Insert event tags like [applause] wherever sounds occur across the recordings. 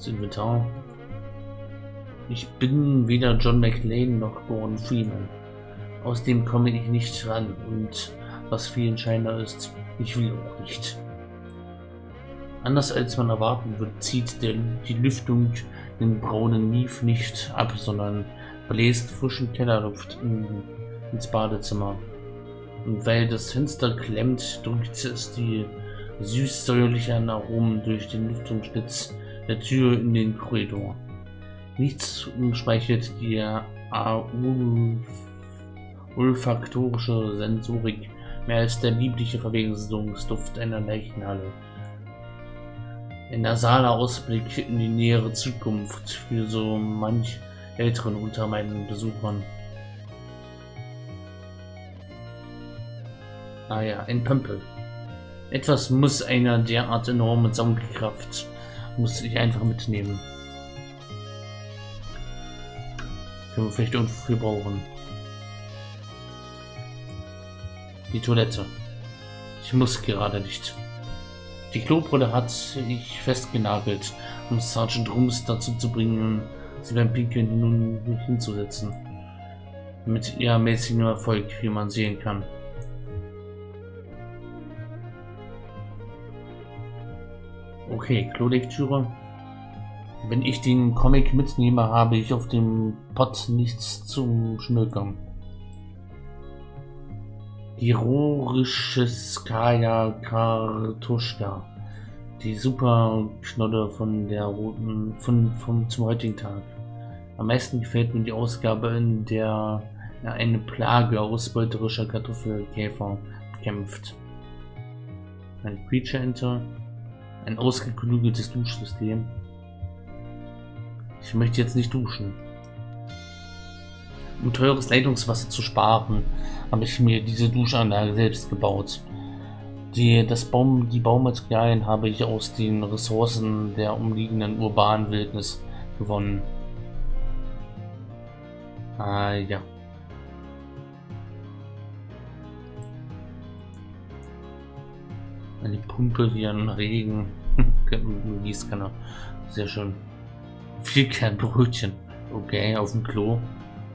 Das Inventar. Ich bin weder John McLean noch Gordon Freeman. Aus dem komme ich nicht ran und was viel entscheidender ist, ich will auch nicht. Anders als man erwarten wird, zieht der, die Lüftung den braunen Mief nicht ab, sondern bläst frischen Kellerluft in, ins Badezimmer. Und weil das Fenster klemmt, drückt es die süß-säuerlichen Aromen durch den Lüftungsschlitz der Tür in den Korridor. Nichts umspeichert die olfaktorische Sensorik mehr als der liebliche Verwesungsduft einer Leichenhalle. Ein nasaler Ausblick in die nähere Zukunft für so manch Älteren unter meinen Besuchern. Ah ja, ein Pömpel. Etwas muss einer derart enorme Saugkraft, muss ich einfach mitnehmen. Können wir vielleicht irgendwo brauchen. Die Toilette. Ich muss gerade nicht. Die Klobrille hat ich festgenagelt, um Sergeant Rums dazu zu bringen, sie beim Pinkeln nun hinzusetzen. Mit eher mäßigem Erfolg, wie man sehen kann. Okay, Klolektüre. Wenn ich den Comic mitnehme, habe ich auf dem Pot nichts zum Schmökern. Skaya Kartuschka. Die super Knolle von der roten, von, vom, zum heutigen Tag. Am meisten gefällt mir die Ausgabe, in der eine Plage ausbeuterischer Kartoffelkäfer kämpft. Ein Creature Enter. Ein ausgeklügeltes Duschsystem. Ich möchte jetzt nicht duschen. Um teures Leitungswasser zu sparen, habe ich mir diese Duschanlage selbst gebaut. Die, das Baum, die Baumaterialien habe ich aus den Ressourcen der umliegenden urbanen Wildnis gewonnen. Ah ja. Eine Pumpe wie ein Regen. [laughs] Gießkanne. Sehr schön. Viel Kernbrötchen. Okay, auf dem Klo.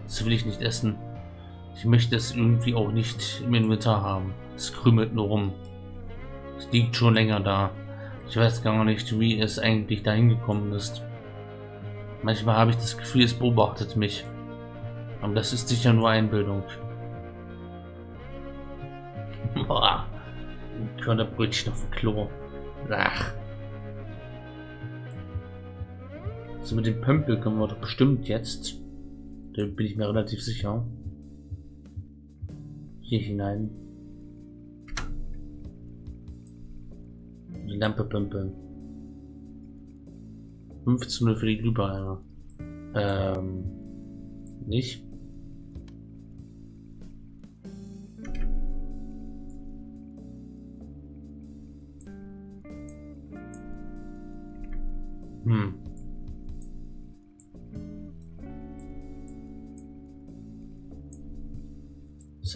Das will ich nicht essen. Ich möchte es irgendwie auch nicht im Inventar haben. Es krümelt nur rum. Es liegt schon länger da. Ich weiß gar nicht, wie es eigentlich dahin gekommen ist. Manchmal habe ich das Gefühl, es beobachtet mich. Aber das ist sicher nur Einbildung. [laughs] Boah. Körnerbrötchen auf dem Klo. Ach. So mit dem Pömpel können wir doch bestimmt jetzt. Da bin ich mir relativ sicher. Hier hinein. Die Lampe pömpeln. 15 für die Glühbirne. Ähm. Nicht?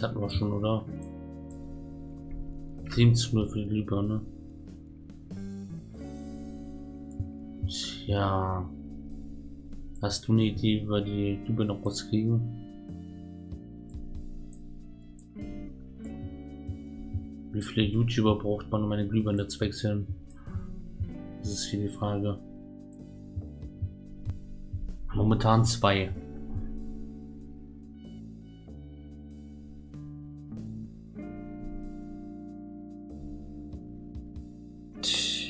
Hatten wir schon, oder? 7 zu 0 für die Glühbirne. Tja. Hast du eine Idee, wir die Glühbirne noch rauskriegen? Wie viele YouTuber braucht man, um eine Glühbirne zu wechseln? Das ist hier die Frage. Momentan zwei.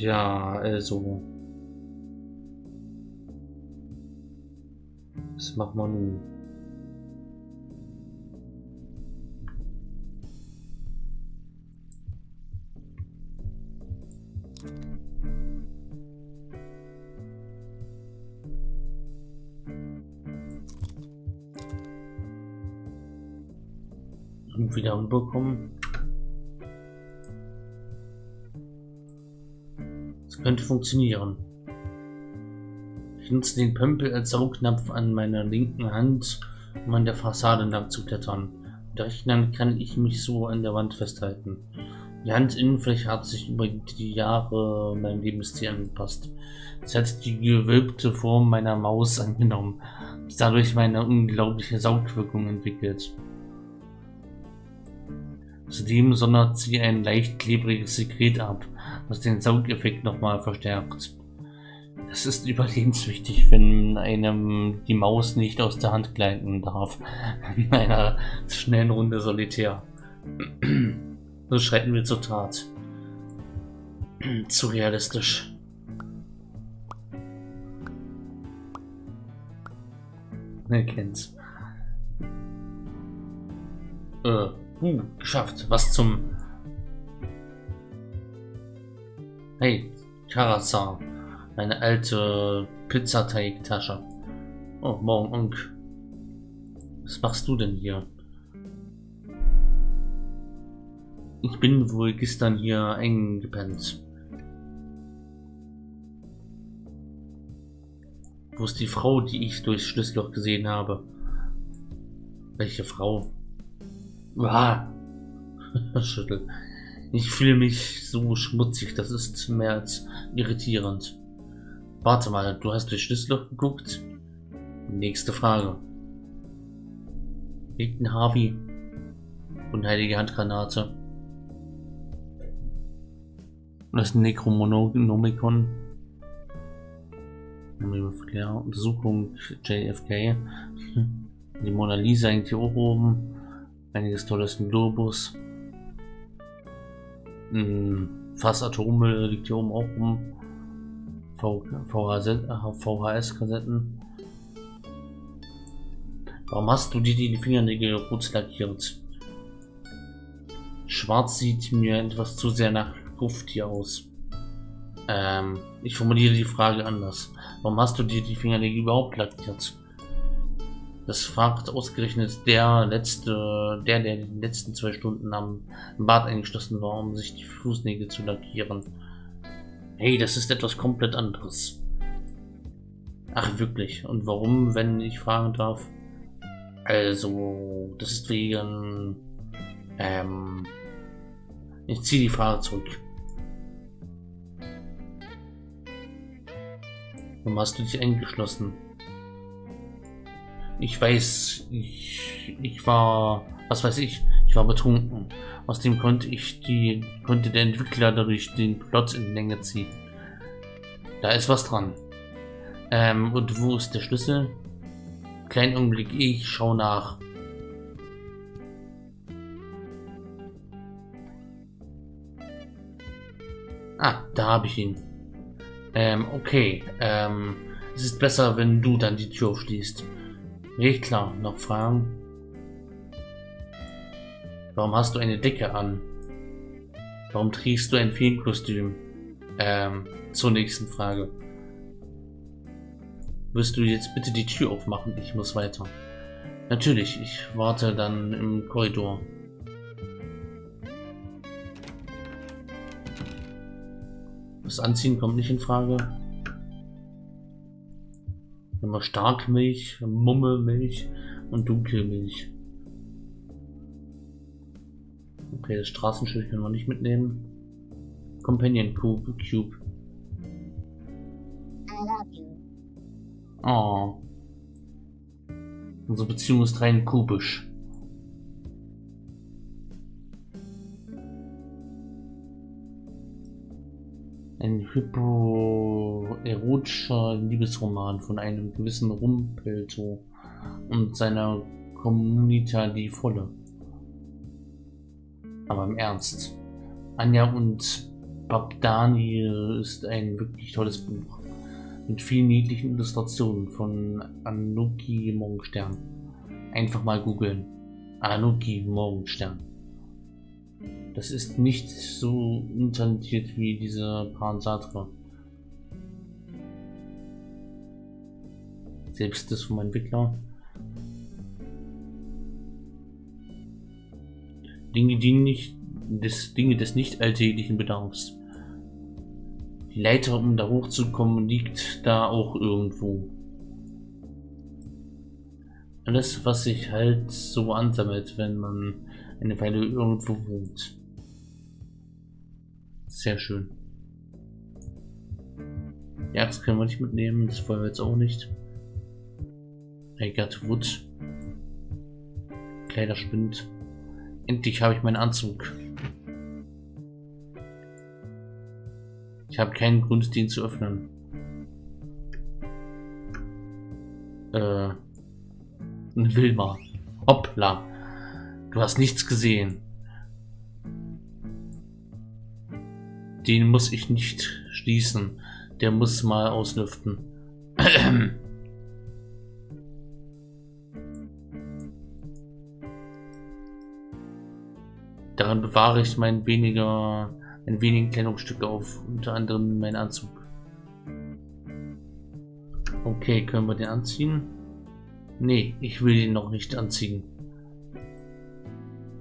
Tja, also. Was machen wir nun? Wieder könnte funktionieren. Ich nutze den Pömpel als Saugnapf an meiner linken Hand, um an der Fassade entlang zu klettern. Mit Hand kann ich mich so an der Wand festhalten. Die Handinnenfläche hat sich über die Jahre meinem Lebensstil angepasst. Es hat die gewölbte Form meiner Maus angenommen, dadurch meine unglaubliche Saugwirkung entwickelt. Zudem sondert sie ein leicht klebriges Sekret ab, was den Saugeffekt nochmal verstärkt. Das ist [laughs] überlebenswichtig, wenn einem die Maus nicht aus der Hand gleiten darf. In einer schnellen Runde Solitär. [clears throat] so schreiten wir zur Tat. Zu realistisch. Wer kennt's? Äh, uh, geschafft. Was zum... Hey, Karazar. Eine alte Pizzateigtasche. Oh, morgen Onk. Was machst du denn hier? Ich bin wohl gestern hier eingepennt. Wo ist die Frau, die ich durchs Schlüsselloch gesehen habe? Welche Frau? Ah. [laughs] Schüttel. Ich fühle mich so schmutzig, das ist mehr als irritierend. Warte mal, du hast durch Schlüsselloch geguckt? Nächste Frage. Liegt ein Harvey? Unheilige Handgranate. Das Necromonomicon. Untersuchung JFK. Die Mona Lisa hängt hier oben. Einiges Tolles im Globus. Atommüll liegt hier oben auch rum. VHS-Kassetten. Warum hast du dir die Fingernägel rot lackiert? Schwarz sieht mir etwas zu sehr nach Gruft hier aus. Ähm, ich formuliere die Frage anders. Warum hast du dir die Fingernägel überhaupt lackiert? Das fragt ausgerechnet der letzte, der, der in den letzten zwei Stunden am Bad eingeschlossen war, um sich die Fußnägel zu lackieren. Hey, das ist etwas komplett anderes. Ach, wirklich. Und warum, wenn ich fragen darf? Also, das ist wegen... Ähm... Ich ziehe die Frage zurück. Warum hast du dich eingeschlossen? Ich weiß, ich, ich war, was weiß ich, ich war betrunken. Außerdem konnte ich die, konnte der Entwickler dadurch den Plot in Länge ziehen. Da ist was dran. Ähm, und wo ist der Schlüssel? Kleinen Augenblick, ich schau nach. Ah, da habe ich ihn. Ähm, okay. Ähm, es ist besser, wenn du dann die Tür aufschließt. Klar, noch Fragen? Warum hast du eine Decke an? Warum trägst du ein Feenkostüm? Ähm, zur nächsten Frage. Wirst du jetzt bitte die Tür aufmachen? Ich muss weiter. Natürlich, ich warte dann im Korridor. Das Anziehen kommt nicht in Frage. Immer Starkmilch, Mummelmilch und Dunkelmilch. Okay, das Straßenschild können wir nicht mitnehmen. Companion Cube. Cube. Oh. Unsere Beziehung ist rein kubisch. Ein hypoerotischer Liebesroman von einem gewissen Rumpelto und seiner Communita die Volle. Aber im Ernst. Anja und Babdani ist ein wirklich tolles Buch. Mit vielen niedlichen Illustrationen von Anuki Morgenstern. Einfach mal googeln. Anuki Morgenstern. Das ist nicht so untalentiert wie diese Pansatra. Selbst das vom Entwickler. Dinge, die nicht, des, Dinge des nicht alltäglichen Bedarfs. Die Leiter, um da hochzukommen, liegt da auch irgendwo. Alles, was sich halt so ansammelt, wenn man eine Weile irgendwo wohnt. Sehr schön. Die Axt können wir nicht mitnehmen, das Feuer jetzt auch nicht. I got wood. Kleiderspind. Endlich habe ich meinen Anzug. Ich habe keinen Grund, den zu öffnen. Äh. Wilma. Hoppla. Du hast nichts gesehen. Den muss ich nicht schließen. Der muss mal auslüften. [clears throat] Daran bewahre ich mein weniger, ein wenigen Kleidungsstücke auf, unter anderem meinen Anzug. Okay, können wir den anziehen? Nee, ich will ihn noch nicht anziehen.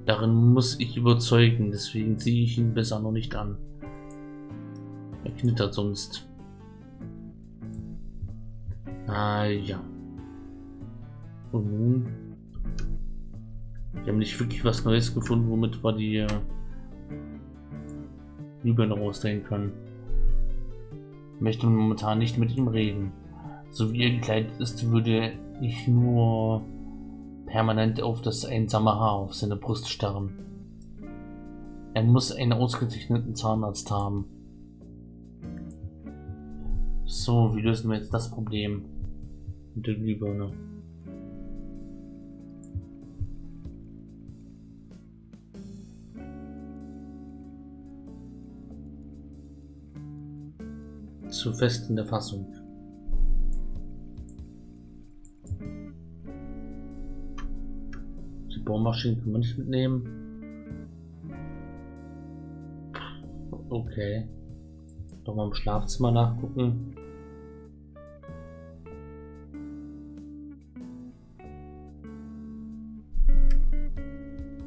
Darin muss ich überzeugen, deswegen ziehe ich ihn besser noch nicht an. Er knittert sonst. Ah ja. Und nun? Wir haben nicht wirklich was Neues gefunden, womit wir die äh, Glühbirne rausdrehen können. Ich möchte momentan nicht mit ihm reden. So wie er gekleidet ist, würde ich nur permanent auf das einsame Haar auf seine Brust starren. Er muss einen ausgezeichneten Zahnarzt haben. So, wie lösen wir jetzt das Problem mit der Glühbirne? Zu fest in der Fassung. Die Bohrmaschine können wir nicht mitnehmen. Okay. Doch mal im Schlafzimmer nachgucken.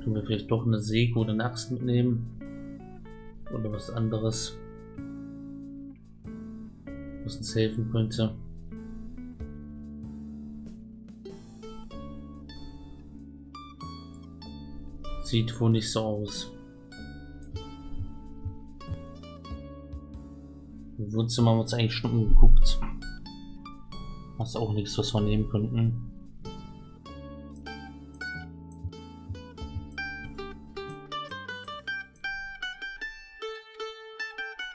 Können wir vielleicht doch eine Säge oder eine Axt mitnehmen? Oder was anderes? Was uns helfen könnte. Sieht wohl nicht so aus. Im Wohnzimmer haben wir uns eigentlich schon umgeguckt. Das ist auch nichts, was wir nehmen könnten.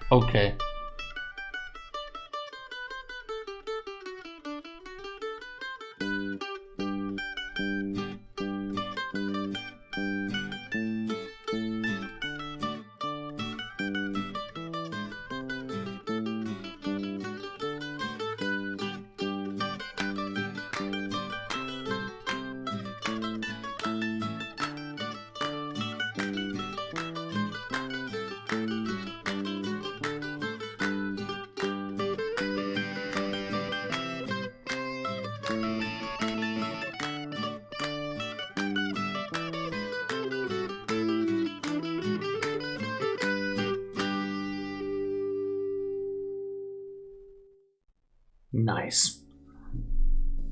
Okay.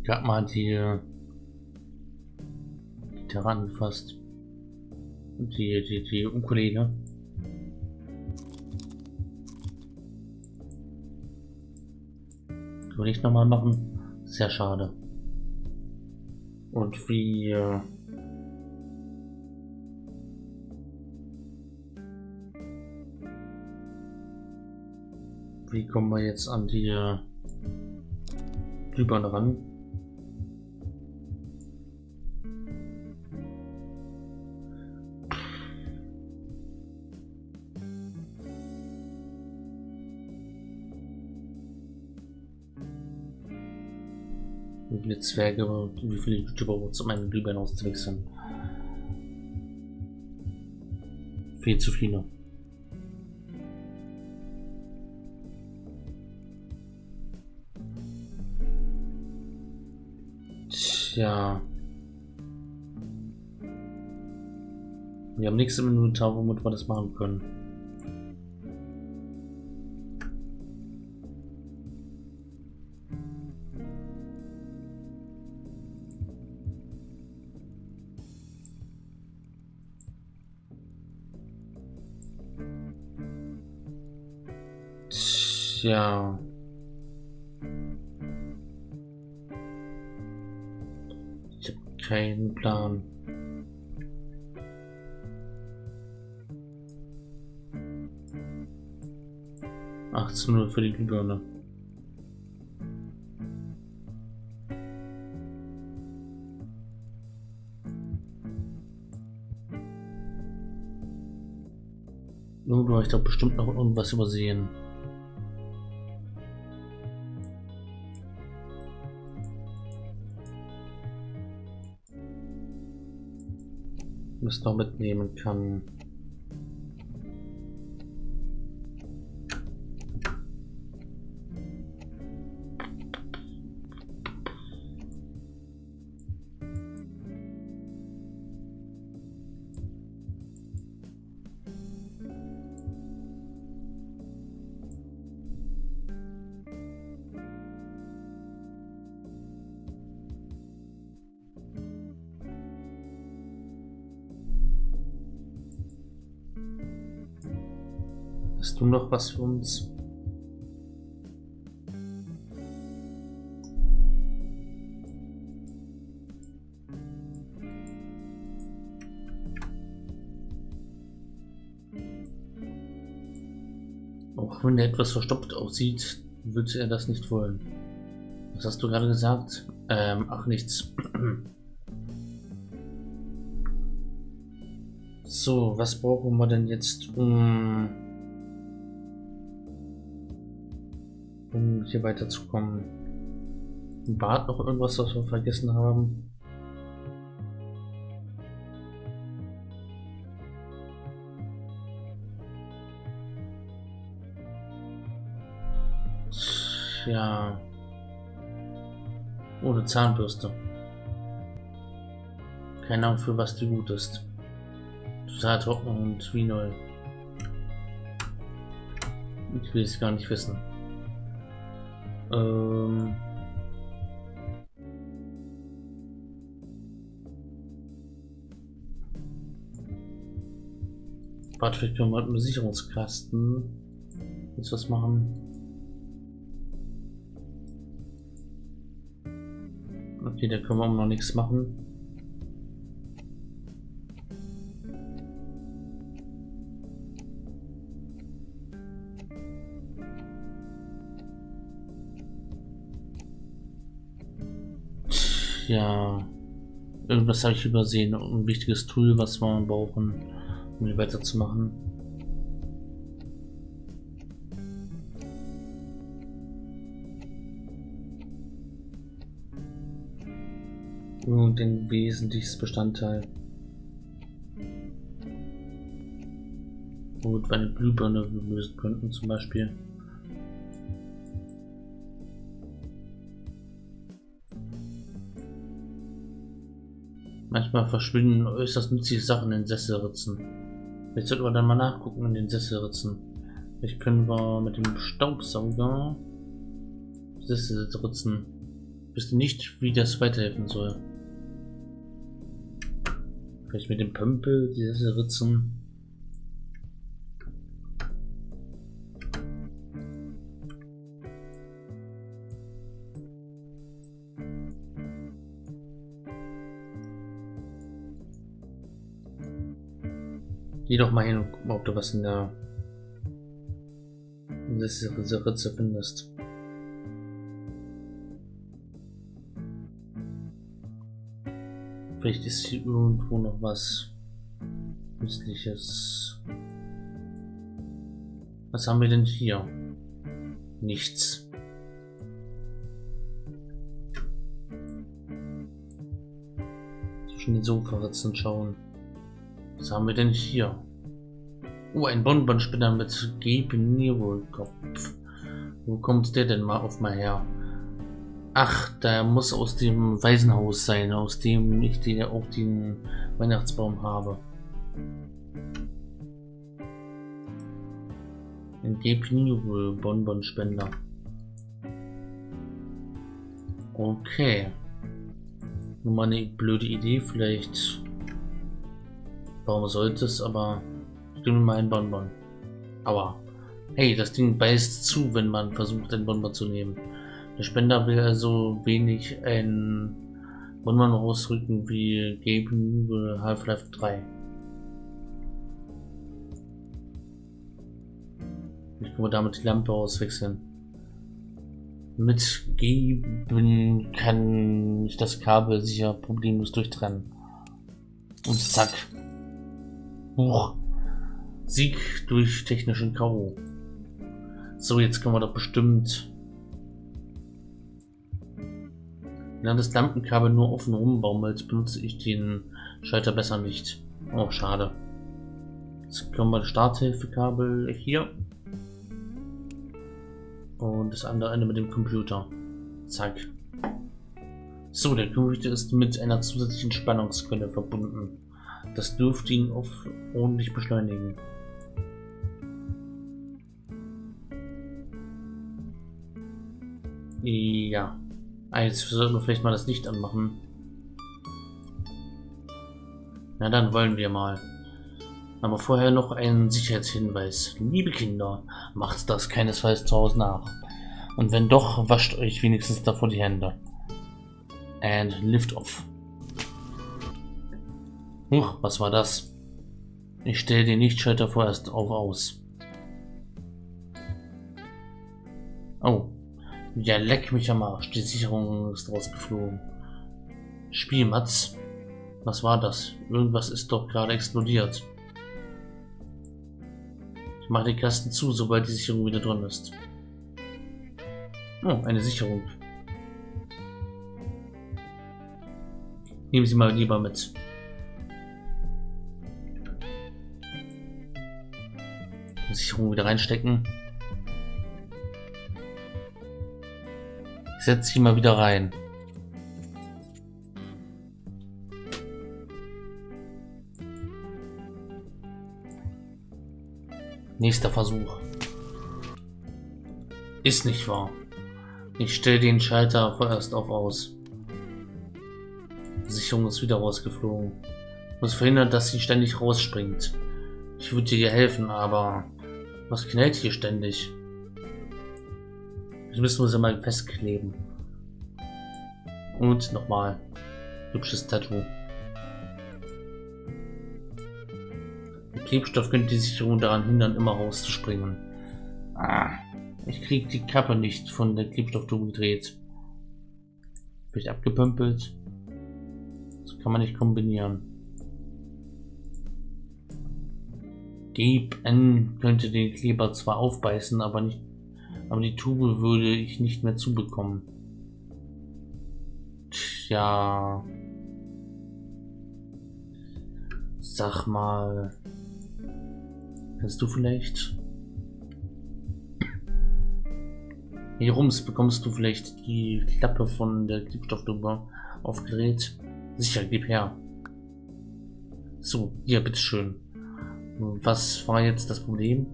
Gerade mal die Gitarre angefasst. Die, die, die Ukulele. Können wir nicht nochmal machen? Sehr schade. Und wie... Äh wie kommen wir jetzt an die... Äh Glühbirne ran. Viele Zwerge und wie viele YouTuber um eine Glühbirne auszuwechseln? Viel zu viele. Tja. Wir haben nichts im Inventar, womit wir das machen können. Tja. Ich habe keinen Plan. Achtzehn Uhr für die Glühbirne. Nur ich doch bestimmt noch irgendwas übersehen. Was noch mitnehmen kann. Noch was für uns? Auch wenn er etwas verstopft aussieht, würde er das nicht wollen. Was hast du gerade gesagt? Ähm, ach nichts. [clears throat] So, was brauchen wir denn jetzt, um um hier weiterzukommen. Bad noch irgendwas, was wir vergessen haben? Tja. Ohne Zahnbürste. Keine Ahnung, für was die gut ist. Total trocken und wie neu. Ich will es gar nicht wissen. Ähm Warte, vielleicht können wir mit dem Sicherungskasten jetzt was machen. Okay, da können wir noch nichts machen. Ja, irgendwas habe ich übersehen. Ein wichtiges Tool, was wir brauchen, um hier weiterzumachen. Und den wesentliches Bestandteil. Womit wir eine Glühbirne lösen könnten zum Beispiel. Manchmal verschwinden äußerst nützliche Sachen in den Sesselritzen. Jetzt sollten wir dann mal nachgucken in den Sesselritzen. Vielleicht können wir mit dem Staubsauger Sesselritzen. Wüsste nicht, wie das weiterhelfen soll. Vielleicht mit dem Pömpel die Sesselritzen. Geh doch mal hin und guck mal, ob du was in der in dieser Ritze findest. Vielleicht ist hier irgendwo noch was Nützliches. Was haben wir denn hier? Nichts. Zwischen den Sofaritzen schauen. Was haben wir denn hier? Oh, ein Bonbonspinner mit Gebnierwohlkopf. Wo kommt der denn mal auf mal her? Ach, der muss aus dem Waisenhaus sein, aus dem ich den, auch den Weihnachtsbaum habe. Ein Gebnierwohl Bonbonspender. Okay. Nur mal eine blöde Idee, vielleicht Warum sollte es, aber stimme mal ein Bonbon. Aua. Hey, das Ding beißt zu, wenn man versucht, den Bomber zu nehmen. Der Spender will also wenig ein Bomber rausrücken wie Gabe Half-Life 3. Ich kann damit die Lampe auswechseln. Mit Geben kann ich das Kabel sicher problemlos durchtrennen. Und zack. Huch. Sieg durch technischen K.O. So, jetzt können wir doch bestimmt... Während das Lampenkabel nur offen rumbaumelt, benutze ich den Schalter besser nicht. Oh, schade. Jetzt können wir das Starthilfekabel hier und das andere Ende mit dem Computer. Zack. So, der Computer ist mit einer zusätzlichen Spannungsquelle verbunden. Das dürfte ihn auf ordentlich beschleunigen. Ja. Ah, jetzt sollten wir vielleicht mal das Licht anmachen. Na, dann wollen wir mal. Aber vorher noch ein Sicherheitshinweis. Liebe Kinder, macht das keinesfalls zu Hause nach. Und wenn doch, wascht euch wenigstens davor die Hände. And lift off. Huch, was war das? Ich stelle den Lichtschalter vorerst auf aus. Oh. Ja, leck mich am Arsch. Die Sicherung ist rausgeflogen. Spielmatz. Was war das? Irgendwas ist doch gerade explodiert. Ich mache den Kasten zu, sobald die Sicherung wieder drin ist. Oh, eine Sicherung. Nehmen Sie mal lieber mit. Sicherung wieder reinstecken. Ich setze sie mal wieder rein. Nächster Versuch. Ist nicht wahr. Ich stelle den Schalter vorerst auf aus. Die Sicherung ist wieder rausgeflogen. Ich muss verhindern, dass sie ständig rausspringt. Ich würde dir helfen, aber was knallt hier ständig? Das müssen wir sie mal festkleben. Und nochmal. Hübsches Tattoo. Klebstoff könnte die Sicherung daran hindern, immer rauszuspringen. Ah, ich krieg die Kappe nicht von der Klebstofftube gedreht. Vielleicht abgepömpelt. Das kann man nicht kombinieren. Gabe N könnte den Kleber zwar aufbeißen, aber nicht, aber die Tube würde ich nicht mehr zubekommen. Tja. Sag mal. Kannst du vielleicht... Hier rums bekommst du vielleicht die Klappe von der Klebstofftube aufgedreht. Sicher, gib her. So, hier, bitteschön. Was war jetzt das Problem?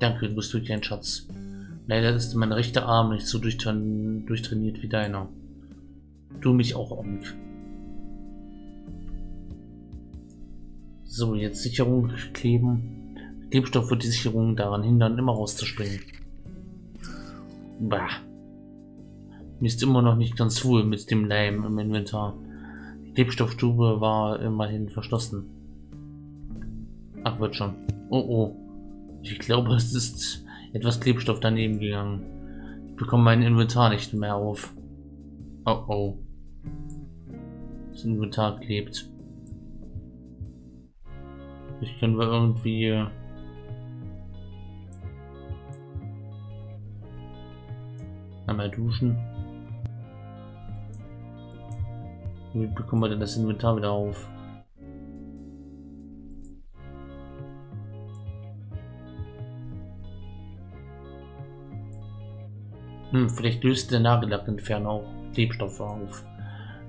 Danke, du bist wirklich ein Schatz. Leider ist mein rechter Arm nicht so durchtrainiert wie deiner. Du mich auch, Onk. So, jetzt Sicherung kleben. Klebstoff wird die Sicherung daran hindern, immer rauszuspringen. Bah. Mir ist immer noch nicht ganz wohl mit dem Leim im Inventar. Die Klebstofftube war immerhin verschlossen. Ach, wird schon. Oh oh. Ich glaube, es ist etwas Klebstoff daneben gegangen. Ich bekomme mein Inventar nicht mehr auf. Oh oh. Das Inventar klebt. Ich können wir irgendwie... Einmal duschen. Wie bekommen wir denn das Inventar wieder auf? Hm, vielleicht löst der Nagellackentferner auch Klebstoffe auf.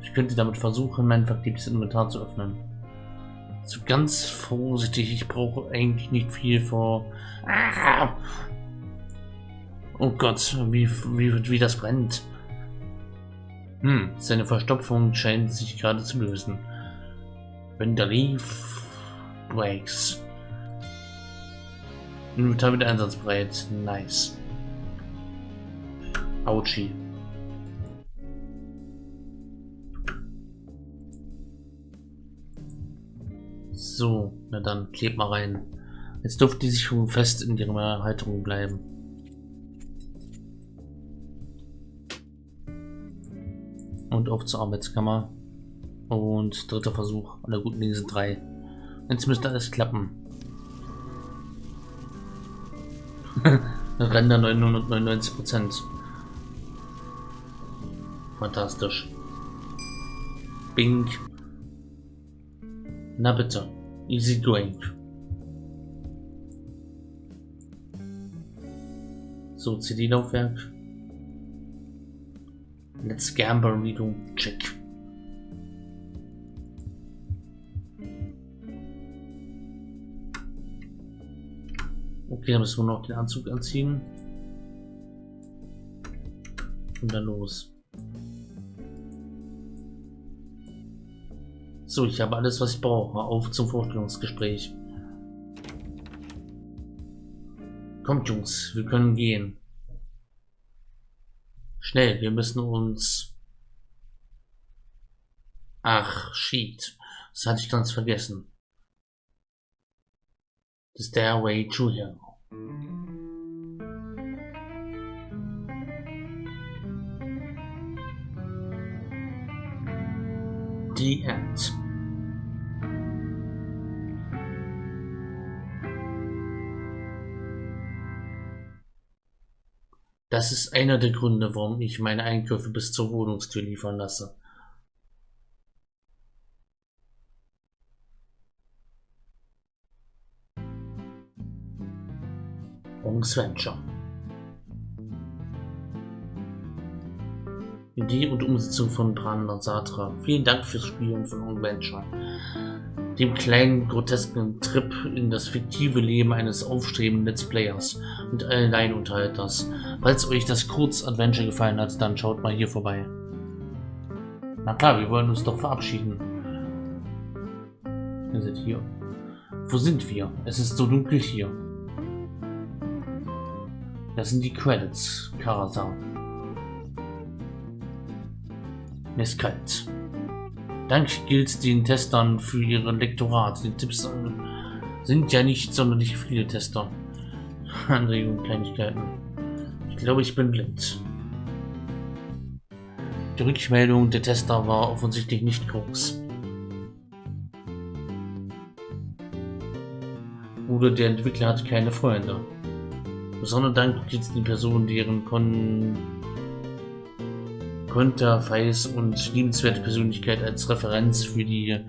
Ich könnte damit versuchen, mein verklebtes Inventar zu öffnen. So ganz vorsichtig, ich brauche eigentlich nicht viel vor. Ah! Oh Gott, wie, wie, wie das brennt. Hm, seine Verstopfung scheint sich gerade zu lösen. Wenn der Leaf breaks. Inventar wieder einsatzbereit. Nice. Autschi. So, na dann, kleb mal rein. Jetzt dürfte die Sicherung fest in ihrer Halterung bleiben. Und auf zur Arbeitskammer. Und dritter Versuch. Alle guten Dinge sind drei. Jetzt müsste alles klappen. [laughs] Render 999 Prozent. Fantastisch. Bing. Na bitte. Easy going. So, CD-Laufwerk. Let's gamble, Reading. Check. Okay, dann müssen wir noch den Anzug anziehen. Und dann los. So, ich habe alles, was ich brauche. Auf zum Vorstellungsgespräch. Kommt, Jungs, wir können gehen. Schnell, wir müssen uns... Ach, shit. Das hatte ich ganz vergessen. The Stairway to Hell. The End. Das ist einer der Gründe, warum ich meine Einkäufe bis zur Wohnungstür liefern lasse. Bronx Venture. Idee und Umsetzung von Brandon Satra. Vielen Dank fürs Spielen von Long Venture. Dem kleinen, grotesken Trip in das fiktive Leben eines aufstrebenden Let's Players und Alleinunterhalters. Falls euch das Kurz-Adventure gefallen hat, dann schaut mal hier vorbei. Na klar, wir wollen uns doch verabschieden. Wir sind hier. Wo sind wir? Es ist so dunkel hier. Das sind die Credits, Karasan. Mir ist kalt. Dank gilt den Testern für ihre Lektorat. Die Tipps sind ja nicht sonderlich viele Tester. [laughs] Anregungen, Kleinigkeiten. Ich glaube, ich bin blind. Die Rückmeldung der Tester war offensichtlich nicht groß. Oder der Entwickler hat keine Freunde. Besonderen Dank gilt den Personen, deren Kon Konterfeis und liebenswerte Persönlichkeit als Referenz für die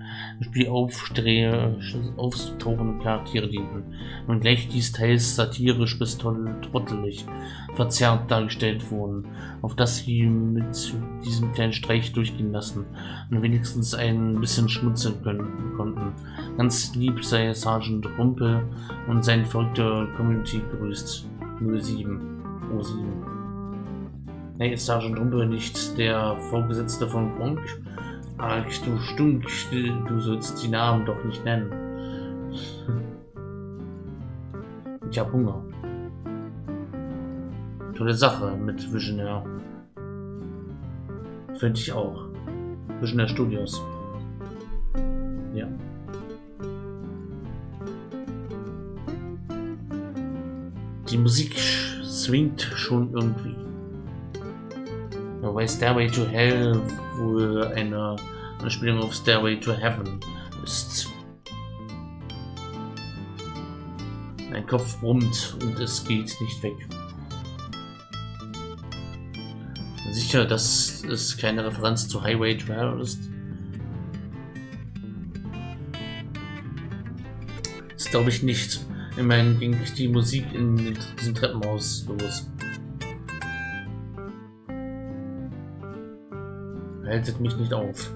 auftauchenden Charaktere dienten. Und gleich dies teils satirisch bis trottelig verzerrt dargestellt wurden, auf das sie mit diesem kleinen Streich durchgehen lassen und wenigstens ein bisschen schmunzeln können, konnten. Ganz lieb sei Sergeant Rumpel und seine verrückte Community grüßt. 07. 07. Nee, ist Sergeant Rumpel nicht der Vorgesetzte von Gronk? Ach, du Stunk, du sollst die Namen doch nicht nennen. Ich hab Hunger. Tolle Sache mit Visionaire. Finde ich auch. Visionaire Studios. Ja. Die Musik swingt schon irgendwie. Wobei Stairway to Hell wohl eine Anspielung auf Stairway to Heaven ist. Mein Kopf brummt und es geht nicht weg. Sicher, dass es keine Referenz zu Highway to Hell ist. Das glaube ich nicht. Immerhin ging die Musik in diesem Treppenhaus los. Haltet mich nicht auf.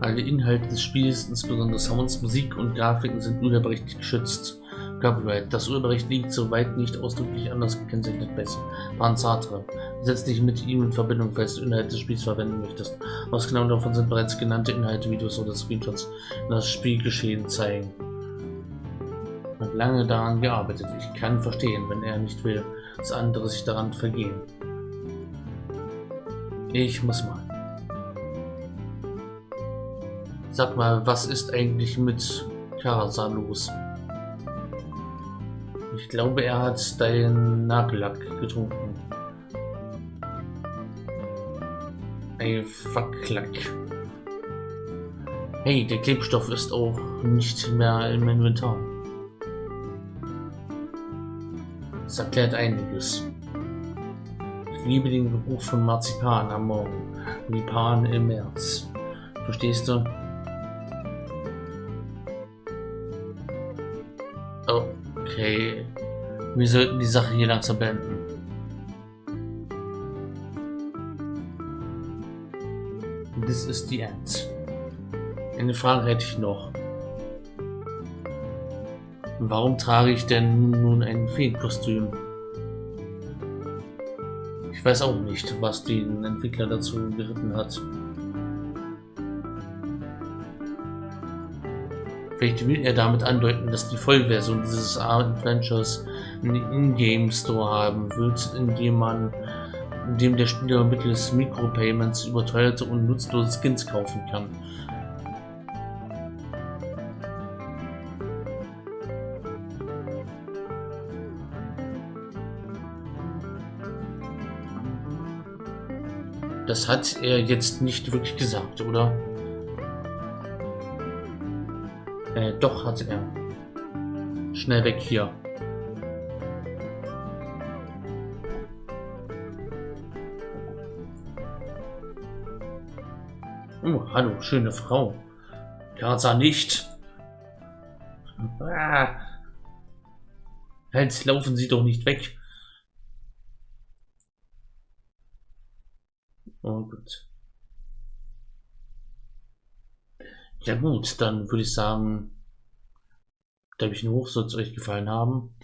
Alle Inhalte des Spiels, insbesondere Sounds, Musik und Grafiken, sind urheberrechtlich geschützt. Copyright. Das Urheberrecht liegt soweit nicht ausdrücklich anders gekennzeichnet bei Panzatra. Setz dich mit ihm in Verbindung, falls du Inhalte des Spiels verwenden möchtest. Ausgenommen davon sind bereits genannte Inhalte, Videos oder Screenshots, die das Spielgeschehen zeigen. Hat lange daran gearbeitet. Ich kann verstehen, wenn er nicht will, dass andere sich daran vergehen. Ich muss mal. Sag mal, was ist eigentlich mit Karasa los? Ich glaube, er hat deinen Nagellack getrunken. Ey, Facklack. Hey, der Klebstoff ist auch nicht mehr im Inventar. Das erklärt einiges. Ich liebe den Geruch von Marzipan am Morgen, wie Pan im März. Verstehst du? Okay. Wir sollten die Sache hier langsam beenden. This is the end. Eine Frage hätte ich noch. Warum trage ich denn nun ein Feenkostüm? Ich weiß auch nicht, was den Entwickler dazu geritten hat. Vielleicht will er damit andeuten, dass die Vollversion dieses Adventures einen Ingame Store haben wird, in dem man in dem der Spieler mittels Micropayments überteuerte und nutzlose Skins kaufen kann. Das hat er jetzt nicht wirklich gesagt, oder? Äh, doch, hat er. Schnell weg hier. Oh, hallo, schöne Frau. Karza nicht. Ah. Halt, laufen Sie doch nicht weg. Oh, gut. Ja gut, dann würde ich sagen, Däumchen hoch, soll es euch gefallen haben.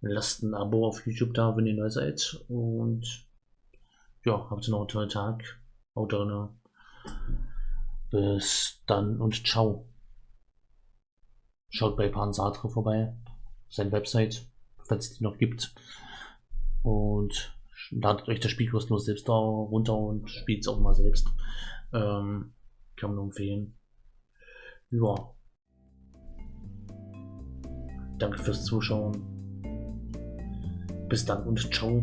Lasst ein Abo auf YouTube da, wenn ihr neu seid. Und ja, habt noch einen tollen Tag. Haut rein. Bis dann und ciao. Schaut bei Pan Sartre vorbei. Seine Website, falls es die noch gibt. Und ladet euch das Spiel kostenlos selbst da runter und spielt es auch mal selbst. Ähm, kann man nur empfehlen. Ja. Danke fürs Zuschauen. Bis dann und ciao.